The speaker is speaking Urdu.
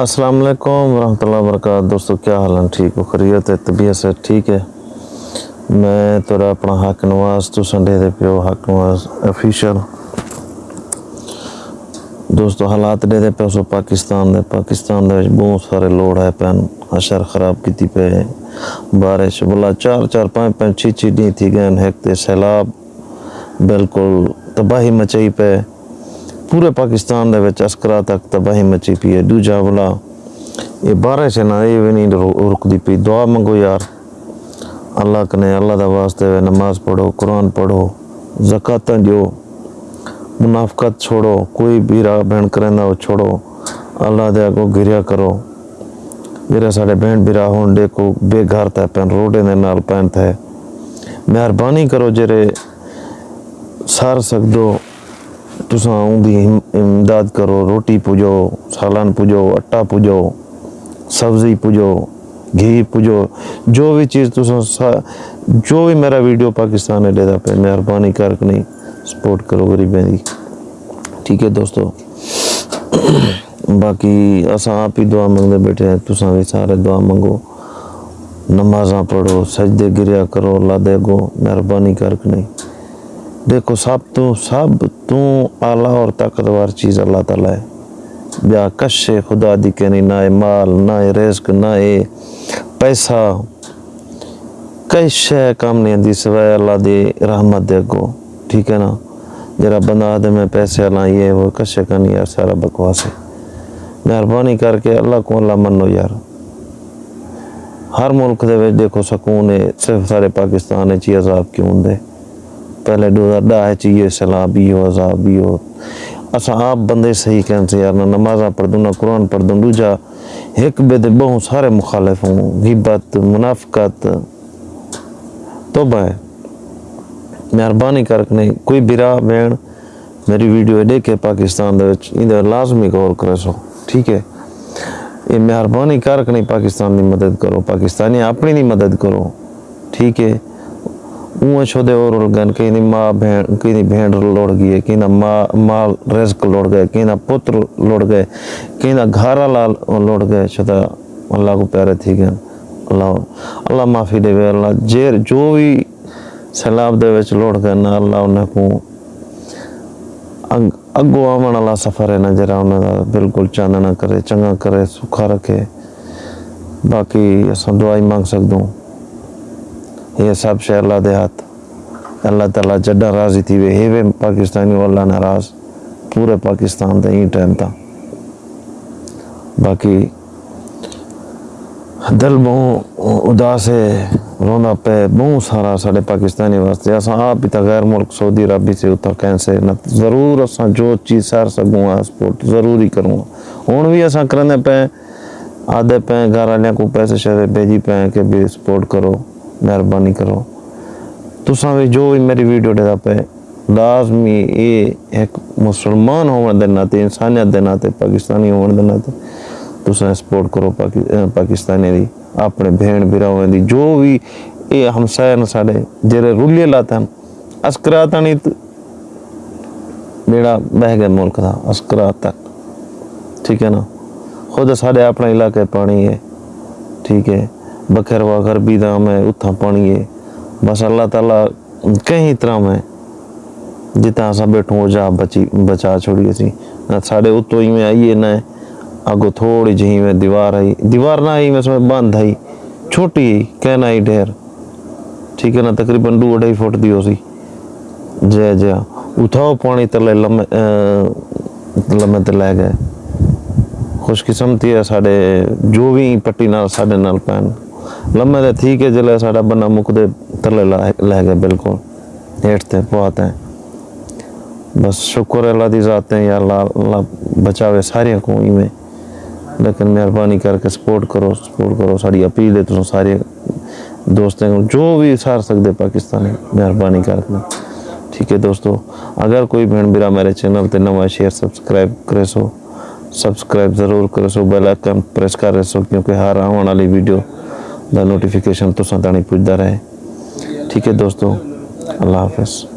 السلام علیکم ورحمۃ اللہ وبرکاتہ۔ دوستو، کیا حال ہیں؟ ٹھیک ہو؟ خریت ہے؟ طبیعت سے ٹھیک ہے؟ میں تیرا اپنا حق نواز، تو سنڈے دے پیو حق نواز افیشل دوستو، حالات دے دے پیو سو پاکستان دے۔ پاکستان دے بہت سارے لوڑ ہے پین۔ اشر خراب کیتی پہ بارش بلا چار چار، پانچ پانچ چھ چھ ڈی تھی گئے ہیک تے سیلاب، بالکل تباہی مچائی پہ ਪੂਰੇ ਪਾਕਿਸਤਾਨ ਦੇ ਵਿੱਚ ਅਸਕਰਾ ਤੱਕ ਤਬਾਹੀ ਮਚੀ ਪਈ ਹੈ ਦੂਜਾ ਬੁਲਾ ਇਹ ਬਾਰਿਸ਼ ਹੈ ਨਾ ਇਹ ਵੀ ਨਹੀਂ ਰੁ- ਰੁਕਦੀ ਪਈ ਦੁਆ ਮੰਗੋ ਯਾਰ اللہ کنے اللہ دا واسطے وے نماز پڑھو قرآن پڑھو زکاتاں جو منافقت چھوڑو کوئی بھی راہ بہن کرنا وہ چھوڑو اللہ دے کو گریا کرو میرے ساڑے بہن بھی راہ ہون دے کو بے گھر تے پین روڈے دے نال پین تے مہربانی کرو جرے سار سکدو تساں اون دی امداد کرو، روٹی پوجو سالان پوجو اٹا پوجو سبزی پوجو گھی پوجو جو بھی چیز تساں جو بھی میرا ویڈیو پاکستان نے دے دا پہ مہربانی کر کے نہیں سپورٹ کرو غریبیں دی۔ ٹھیک ہے دوستو۔ باقی اساں آپ ہی دعا منگتے بیٹھے ہیں، تساں بھی سارے دعا منگو۔ نمازاں پڑھو، سجدے گریا کرو، اللہ دے گو مہربانی کر کے نہیں دیکھو، سب تو سب تو اعلیٰ اور طاقتور چیز اللہ تعالیٰ ہے؟ بیا کشے خدا دی کہ نہیں، نہ اے مال، نہ اے رزق، نہ اے پیسہ۔ کئی شے کام نہیں آتی سوائے اللہ دی رحمت دے گو ٹھیک ہے نا؟ جرا بندہ آدھے میں پیسے اللہ یہ وہ کشے کا نہیں یار سارا بکواس ہے؟ مہربانی کر کے اللہ کو اللہ منو یار۔ ہر ملک دے دیکھو سکون ہے، صرف سارے پاکستان ہے، چی عذاب کیوں دے پہلے دو ہزار ڈاہ چیئے سلا ہو عذاب بھی ہو۔ اسا آپ بندے صحیح کہن سے، یار، نہ نمازاں پڑھ دوں، نہ قرآن پڑھ دوں، دوجا ایک بے دے بہت سارے مخالف ہوں۔ غیبت، منافقت۔ توبہ ہے۔ مہربانی کر کے نہیں، کوئی برا بین میری ویڈیو دیکھے پاکستان دے وچ این دے لازمی غور کرے سو۔ ٹھیک ہے۔ یہ مہربانی کر کے نہیں، پاکستان دی مدد کرو، پاکستانی اپنی دی مدد کرو۔ ٹھیک ہے۔ اون چھودے اور گن کہیں ماں بہن، کہیں دی بہن لوڑ گئی کہیں دا ماں رزق لوڑ گئے، کہیں پتر لوڑ گئے، کہیں گھارا لال لوڑ گئے چھتا اللہ کو پیارے تھی گئے۔ اللہ اللہ معافی دے وے، اللہ جیر جو بھی سیلاب دے وچ لوڑ گئے نا، اللہ انہیں کو اگو آمن، اللہ سفر ہے نا، جرا انہیں دا بالکل چاندنا کرے، چنگا کرے، سکھا رکھے۔ باقی اساں دعائی مانگ سکدوں۔ یہ سب شے اللہ دے ہاتھ۔ اللہ تعالیٰ جڈا راضی تھی وے، ہیوے پاکستانی اللہ ناراض، پورے پاکستان دے ہی ٹائم تا باقی دل بہت اداس ہے رونا پہ بہت سارا سارے پاکستانی واسطے۔ اساں آپ تا غیر ملک، سعودی عربی سے اتھا کہیں سے نہ ضرور اساں جو چیز سار سکوں گا سپورٹ ضرور ہی کروں گا۔ ہوں بھی اساں کرنے پہ آدھے پہ گھر والوں کو پیسے شہر بھیجی پہ کہ بھی سپورٹ کرو۔ مہربانی کرو۔ تساں بھی جو بھی میری ویڈیو دے پہ لازمی یہ ایک مسلمان ہون دے ناتے، انسانیت دے ناتے، پاکستانی ہون دے ناتے، تساں سپورٹ کرو پاکستانی دی، اپنے بہن براؤں دی، جو بھی یہ ہمسائے نے ساڑے جرے رولیے لاتے ہیں اسکراتا نہیں تو بیڑا بہ گئے ملک تھا اسکرات تک ٹھیک ہے نا؟ خود ساڑے اپنا علاقے پانی ہے۔ ٹھیک ہے؟ بکر و گھر بھی دام ہے اتھا پانی ہے بس اللہ تعالیٰ کہیں طرح میں جتنا سا بیٹھوں وہ جا بچی، بچا چھوڑی سی نہ ساڑے اتو ہی میں آئیے، نہ آگو تھوڑی جہی میں دیوار آئی۔ دیوار نہ آئی، میں اس میں باندھ آئی۔ چھوٹی ہی، کہنا ہی ڈھیر۔ ٹھیک ہے نا، تقریباً دو اڑائی فٹ دی ہو سی جے۔ جے اتھاؤ پانی تلے لمے لمے تے گئے۔ خوش قسمتی ہے ساڑے جو بھی پٹی نال ساڑے نال پین۔ لمے دے تھی کہ جلے ساڑا بنا مک دے تلے لے گئے بالکل۔ ہیٹ تے پوات ہیں۔ بس شکر اللہ دی ذات ہیں یا اللہ اللہ بچاوے سارے کو ہی میں۔ لیکن مہربانی کر کے سپورٹ کرو سپورٹ کرو۔ ساری اپیل ہے تو سارے دوستیں جو بھی سار سکتے پاکستانی، مہربانی کر کے۔ ٹھیک ہے دوستو، اگر کوئی بہن برا میرے چینل تے نواں شیئر سبسکرائب کرے سو، سبسکرائب ضرور کرے سو، بیل آئکن پریس کرے سو، کیونکہ ہر آنے والی ویڈیو دا نوٹیفیکیشن تو تانی پوچھتا رہے۔ ٹھیک ہے دوستو اللہ حافظ۔